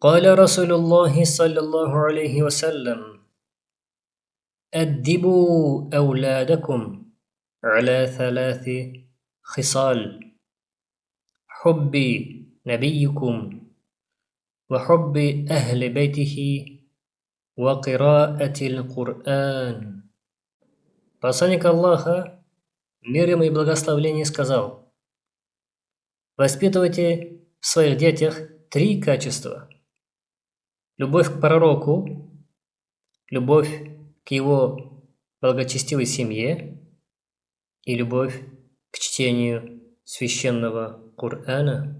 قال رسول الله صلى الله عليه وسلم أدبوا أولادكم على ثلاث خصال حب نبيكم وحب أهل بيته وقراءة القرآن Посланник Аллаха, мир ему и благословление, сказал, Воспитывайте в своих детях три качества. Любовь к пророку, любовь к его благочестивой семье и любовь к чтению священного Корана.